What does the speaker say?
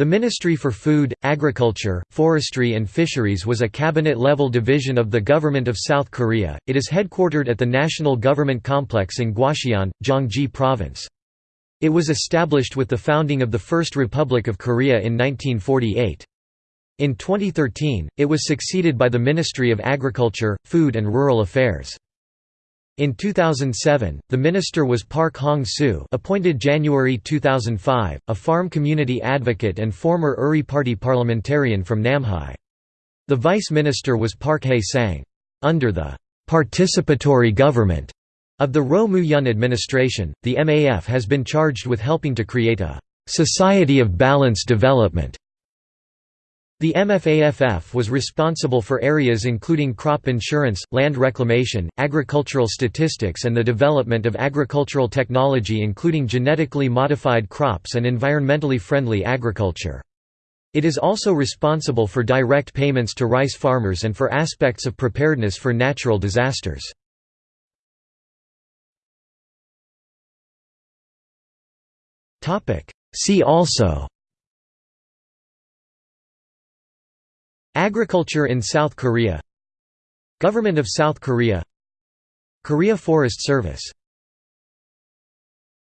The Ministry for Food, Agriculture, Forestry and Fisheries was a cabinet-level division of the government of South Korea. It is headquartered at the National Government Complex in Gwacheon, Gyeonggi Province. It was established with the founding of the First Republic of Korea in 1948. In 2013, it was succeeded by the Ministry of Agriculture, Food and Rural Affairs. In 2007, the minister was Park Hong-soo appointed January 2005, a farm community advocate and former Uri Party parliamentarian from Namhae. The vice minister was Park Hae-sang. Under the «participatory government» of the Roh Moo-hyun administration, the MAF has been charged with helping to create a «society of balanced development» The MFAFF was responsible for areas including crop insurance, land reclamation, agricultural statistics and the development of agricultural technology including genetically modified crops and environmentally friendly agriculture. It is also responsible for direct payments to rice farmers and for aspects of preparedness for natural disasters. See also Agriculture in South Korea. Government of South Korea. Korea Forest Service